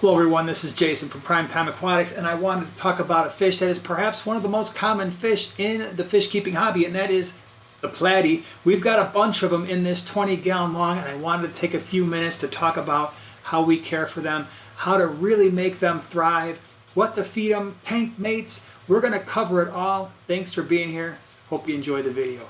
Hello everyone, this is Jason from Prime Time Aquatics and I wanted to talk about a fish that is perhaps one of the most common fish in the fish keeping hobby and that is the platy. We've got a bunch of them in this 20 gallon long and I wanted to take a few minutes to talk about how we care for them, how to really make them thrive, what to feed them, tank mates. We're going to cover it all. Thanks for being here. Hope you enjoy the video.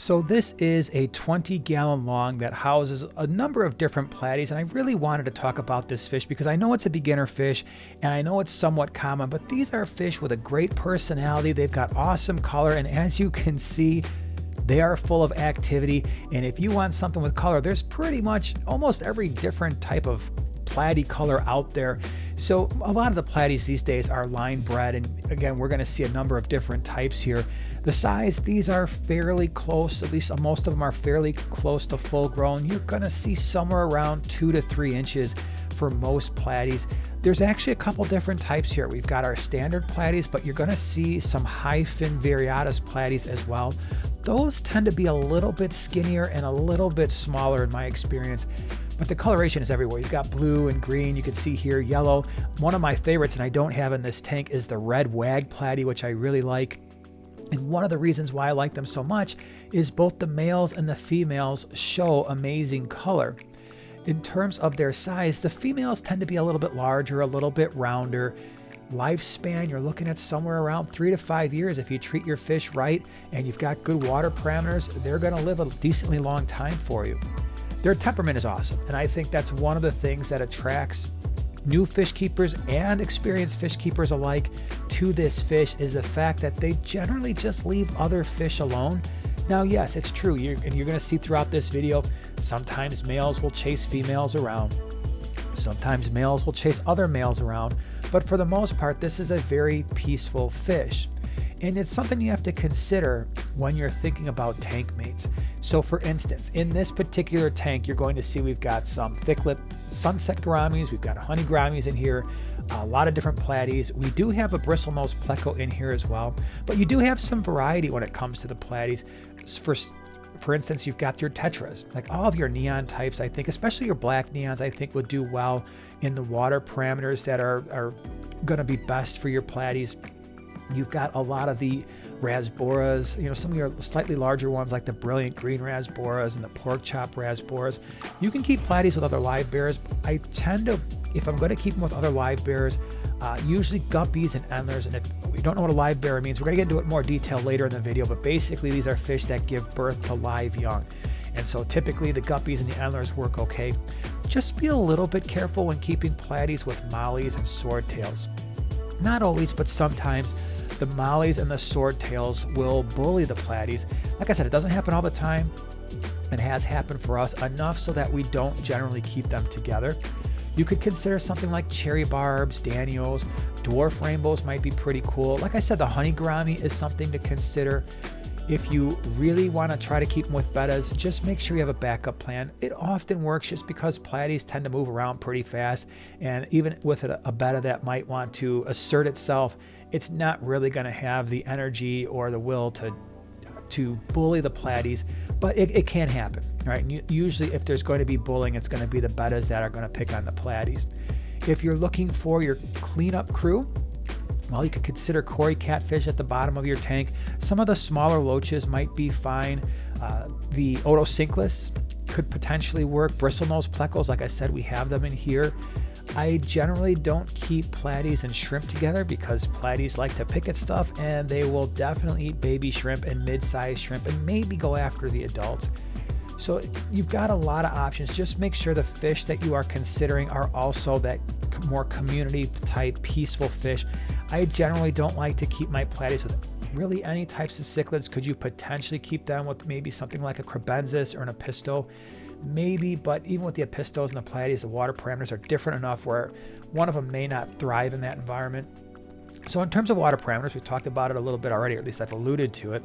So this is a 20 gallon long that houses a number of different platies and I really wanted to talk about this fish because I know it's a beginner fish and I know it's somewhat common but these are fish with a great personality they've got awesome color and as you can see they are full of activity and if you want something with color there's pretty much almost every different type of platy color out there. So a lot of the platies these days are line bred and again we're going to see a number of different types here. The size, these are fairly close, at least most of them are fairly close to full grown. You're going to see somewhere around two to three inches for most platies. There's actually a couple different types here. We've got our standard platies, but you're going to see some high fin variatus platies as well. Those tend to be a little bit skinnier and a little bit smaller in my experience but the coloration is everywhere. You've got blue and green. You can see here yellow. One of my favorites, and I don't have in this tank, is the red wag platy, which I really like. And one of the reasons why I like them so much is both the males and the females show amazing color. In terms of their size, the females tend to be a little bit larger, a little bit rounder. Lifespan, you're looking at somewhere around three to five years. If you treat your fish right and you've got good water parameters, they're going to live a decently long time for you. Their temperament is awesome, and I think that's one of the things that attracts new fish keepers and experienced fish keepers alike to this fish is the fact that they generally just leave other fish alone. Now, yes, it's true, you're, and you're going to see throughout this video, sometimes males will chase females around. Sometimes males will chase other males around, but for the most part, this is a very peaceful fish. And it's something you have to consider when you're thinking about tank mates. So for instance, in this particular tank, you're going to see we've got some thick lip sunset gouramis, we've got honey gouramis in here, a lot of different platies. We do have a bristlenose pleco in here as well, but you do have some variety when it comes to the platies. For, for instance, you've got your tetras, like all of your neon types, I think, especially your black neons, I think would do well in the water parameters that are, are going to be best for your platies. You've got a lot of the rasboras, you know, some of your slightly larger ones like the brilliant green rasboras and the pork chop rasboras. You can keep platies with other live bears. I tend to, if I'm going to keep them with other live bears, uh, usually guppies and endlers. And if we don't know what a live bear means, we're going to get into it more detail later in the video. But basically, these are fish that give birth to live young. And so typically the guppies and the endlers work okay. Just be a little bit careful when keeping platies with mollies and swordtails. Not always, but sometimes the mollies and the swordtails will bully the platies. Like I said, it doesn't happen all the time. It has happened for us enough so that we don't generally keep them together. You could consider something like cherry barbs, danios, dwarf rainbows might be pretty cool. Like I said, the honey gourami is something to consider. If you really want to try to keep them with bettas, just make sure you have a backup plan. It often works just because platies tend to move around pretty fast. And even with a, betta that might want to assert itself, it's not really going to have the energy or the will to to bully the platies, but it, it can happen. Right? usually, if there's going to be bullying, it's going to be the bettas that are going to pick on the platies. If you're looking for your cleanup crew, well, you could consider Cory catfish at the bottom of your tank. Some of the smaller loaches might be fine. Uh, the Otocinclus could potentially work. Bristlenose plecos, like I said, we have them in here. I generally don't keep platies and shrimp together because platies like to pick at stuff and they will definitely eat baby shrimp and mid-sized shrimp and maybe go after the adults. So you've got a lot of options. Just make sure the fish that you are considering are also that more community type peaceful fish. I generally don't like to keep my platies with really any types of cichlids. Could you potentially keep them with maybe something like a kribensis or an apisto? Maybe, but even with the apistos and the platies, the water parameters are different enough where one of them may not thrive in that environment. So in terms of water parameters, we talked about it a little bit already, or at least I've alluded to it.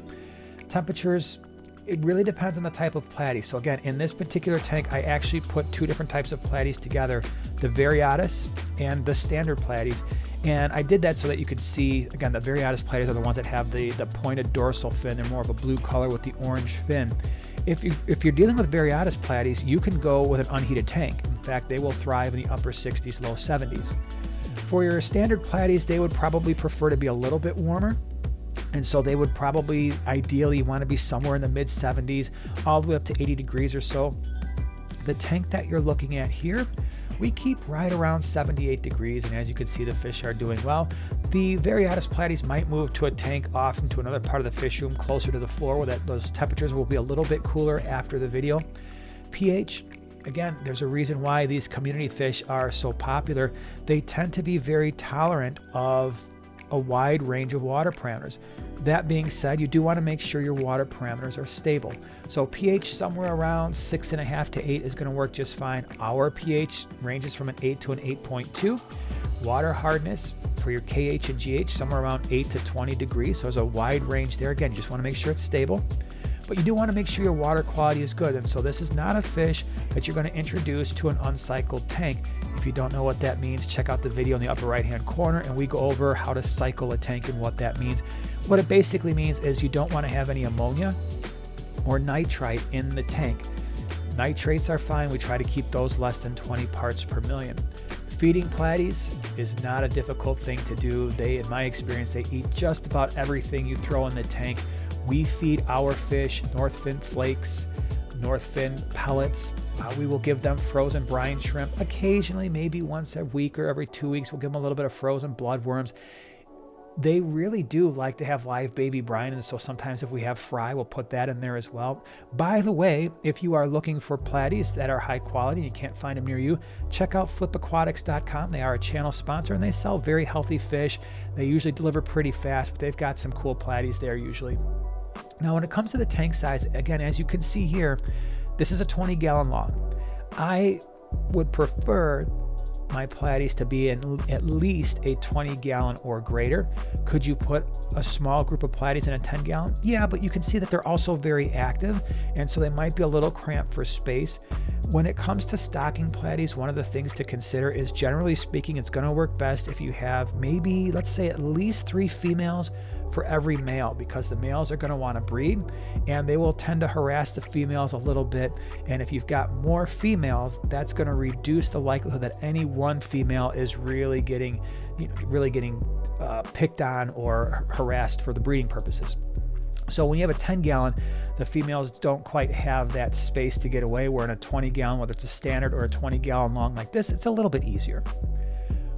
Temperatures, it really depends on the type of platy. So again, in this particular tank, I actually put two different types of platies together, the Variatus and the standard platies. And I did that so that you could see, again, the Variatus platies are the ones that have the, the pointed dorsal fin. They're more of a blue color with the orange fin. If, you, if you're dealing with Variatus platies, you can go with an unheated tank. In fact, they will thrive in the upper 60s, low 70s. For your standard platies, they would probably prefer to be a little bit warmer. And so they would probably ideally want to be somewhere in the mid 70s, all the way up to 80 degrees or so. The tank that you're looking at here, we keep right around 78 degrees, and as you can see, the fish are doing well. The Variatus platies might move to a tank off into another part of the fish room closer to the floor where that, those temperatures will be a little bit cooler after the video. pH, again, there's a reason why these community fish are so popular. They tend to be very tolerant of a wide range of water parameters. That being said, you do want to make sure your water parameters are stable. So pH somewhere around six and a half to eight is going to work just fine. Our pH ranges from an eight to an 8.2. Water hardness for your KH and GH somewhere around 8 to 20 degrees. So there's a wide range there. Again, you just want to make sure it's stable but you do want to make sure your water quality is good. And so this is not a fish that you're going to introduce to an uncycled tank. If you don't know what that means, check out the video in the upper right hand corner and we go over how to cycle a tank and what that means. What it basically means is you don't want to have any ammonia or nitrite in the tank. Nitrates are fine. We try to keep those less than 20 parts per million. Feeding platies is not a difficult thing to do. They, in my experience, they eat just about everything you throw in the tank. We feed our fish Northfin flakes, Northfin pellets. Uh, we will give them frozen brine shrimp. Occasionally, maybe once a week or every two weeks, we'll give them a little bit of frozen bloodworms. They really do like to have live baby brine, and so sometimes if we have fry, we'll put that in there as well. By the way, if you are looking for platies that are high quality and you can't find them near you, check out flipaquatics.com. They are a channel sponsor and they sell very healthy fish. They usually deliver pretty fast, but they've got some cool platies there usually. Now, when it comes to the tank size, again, as you can see here, this is a 20 gallon long. I would prefer my platies to be in at least a 20 gallon or greater. Could you put a small group of platies in a 10 gallon? Yeah, but you can see that they're also very active, and so they might be a little cramped for space. When it comes to stocking platies, one of the things to consider is generally speaking, it's going to work best if you have maybe, let's say, at least three females for every male because the males are going to want to breed and they will tend to harass the females a little bit. And if you've got more females, that's going to reduce the likelihood that any one female is really getting, you know, really getting uh, picked on or harassed for the breeding purposes. So when you have a 10 gallon, the females don't quite have that space to get away. Where in a 20 gallon, whether it's a standard or a 20 gallon long like this, it's a little bit easier.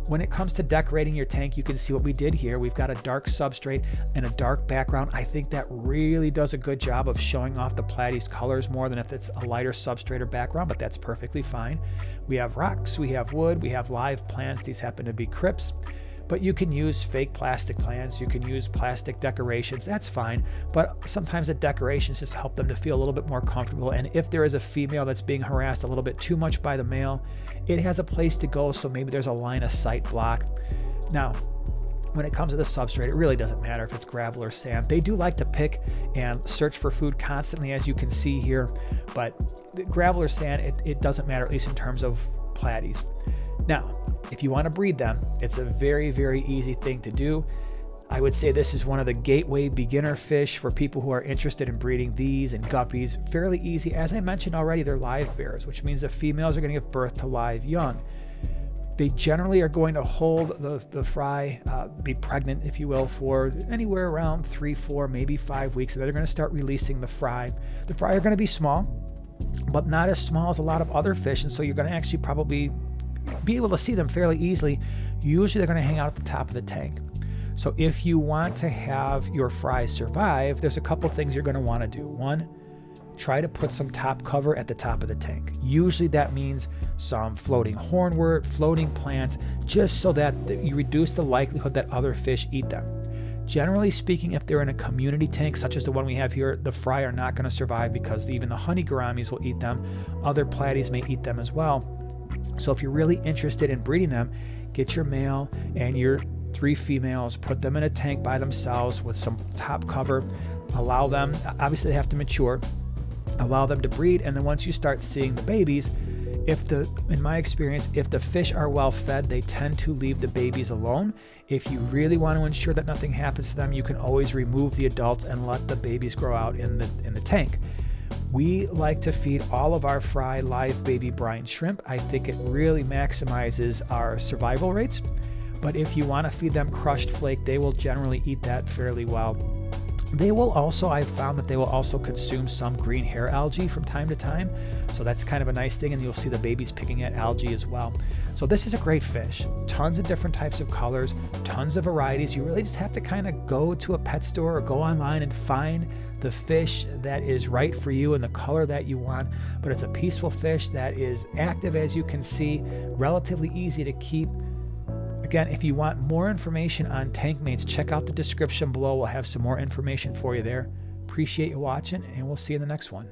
When it comes to decorating your tank, you can see what we did here. We've got a dark substrate and a dark background. I think that really does a good job of showing off the platy's colors more than if it's a lighter substrate or background, but that's perfectly fine. We have rocks, we have wood, we have live plants. These happen to be crypts but you can use fake plastic plants, you can use plastic decorations, that's fine. But sometimes the decorations just help them to feel a little bit more comfortable. And if there is a female that's being harassed a little bit too much by the male, it has a place to go, so maybe there's a line of sight block. Now, when it comes to the substrate, it really doesn't matter if it's gravel or sand. They do like to pick and search for food constantly, as you can see here, but gravel or sand, it, it doesn't matter, at least in terms of platies. Now, if you want to breed them, it's a very, very easy thing to do. I would say this is one of the gateway beginner fish for people who are interested in breeding these and guppies. Fairly easy. As I mentioned already, they're live bears, which means the females are going to give birth to live young. They generally are going to hold the, the fry, uh, be pregnant, if you will, for anywhere around three, four, maybe five weeks. And then they're going to start releasing the fry. The fry are going to be small, but not as small as a lot of other fish. And so you're going to actually probably be able to see them fairly easily. Usually they're going to hang out at the top of the tank. So if you want to have your fries survive, there's a couple things you're going to want to do. One, try to put some top cover at the top of the tank. Usually that means some floating hornwort, floating plants, just so that you reduce the likelihood that other fish eat them. Generally speaking, if they're in a community tank, such as the one we have here, the fry are not going to survive because even the honey gouramis will eat them. Other platies may eat them as well. So if you're really interested in breeding them, get your male and your three females, put them in a tank by themselves with some top cover, allow them, obviously they have to mature, allow them to breed, and then once you start seeing the babies, if the in my experience if the fish are well fed they tend to leave the babies alone if you really want to ensure that nothing happens to them you can always remove the adults and let the babies grow out in the in the tank We like to feed all of our fry live baby brine shrimp. I think it really maximizes our survival rates. But if you want to feed them crushed flake, they will generally eat that fairly well. They will also, I've found that they will also consume some green hair algae from time to time. So that's kind of a nice thing. And you'll see the babies picking at algae as well. So this is a great fish. Tons of different types of colors, tons of varieties. You really just have to kind of go to a pet store or go online and find the fish that is right for you and the color that you want. But it's a peaceful fish that is active as you can see, relatively easy to keep Again, if you want more information on tank mates, check out the description below. We'll have some more information for you there. Appreciate you watching, and we'll see you in the next one.